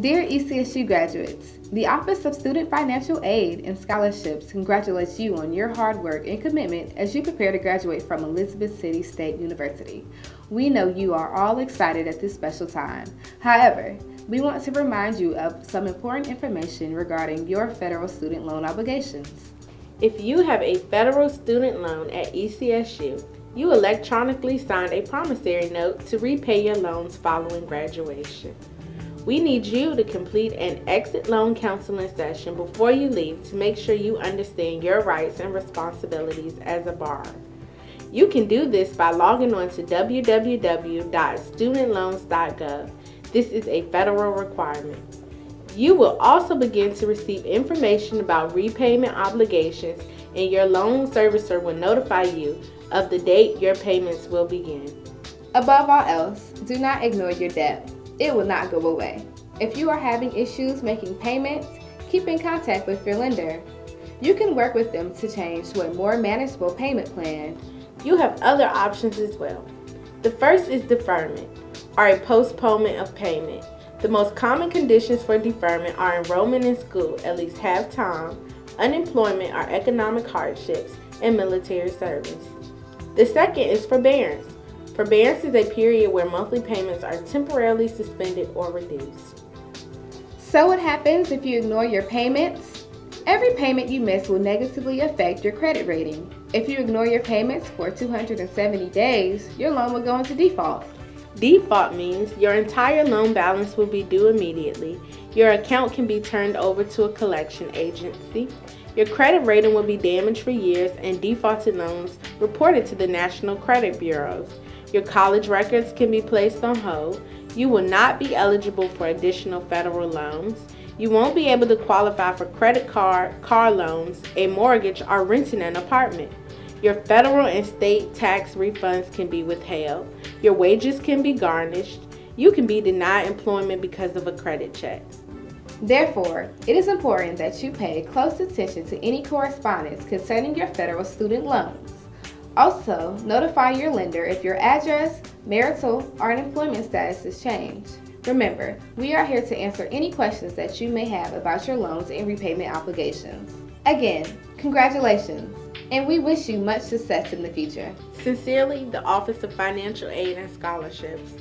Dear ECSU graduates, the Office of Student Financial Aid and Scholarships congratulates you on your hard work and commitment as you prepare to graduate from Elizabeth City State University. We know you are all excited at this special time. However, we want to remind you of some important information regarding your federal student loan obligations. If you have a federal student loan at ECSU, you electronically signed a promissory note to repay your loans following graduation. We need you to complete an exit loan counseling session before you leave to make sure you understand your rights and responsibilities as a borrower. You can do this by logging on to www.studentloans.gov. This is a federal requirement. You will also begin to receive information about repayment obligations and your loan servicer will notify you of the date your payments will begin. Above all else, do not ignore your debt it will not go away. If you are having issues making payments, keep in contact with your lender. You can work with them to change to a more manageable payment plan. You have other options as well. The first is deferment, or a postponement of payment. The most common conditions for deferment are enrollment in school at least half time, unemployment or economic hardships, and military service. The second is forbearance. Forbearance is a period where monthly payments are temporarily suspended or reduced. So what happens if you ignore your payments? Every payment you miss will negatively affect your credit rating. If you ignore your payments for 270 days, your loan will go into default. Default means your entire loan balance will be due immediately, your account can be turned over to a collection agency, your credit rating will be damaged for years, and defaulted loans reported to the National Credit Bureaus. Your college records can be placed on hold. You will not be eligible for additional federal loans. You won't be able to qualify for credit card, car loans, a mortgage, or renting an apartment. Your federal and state tax refunds can be withheld. Your wages can be garnished. You can be denied employment because of a credit check. Therefore, it is important that you pay close attention to any correspondence concerning your federal student loans. Also, notify your lender if your address, marital, or employment status has changed. Remember, we are here to answer any questions that you may have about your loans and repayment obligations. Again, congratulations, and we wish you much success in the future. Sincerely, the Office of Financial Aid and Scholarships.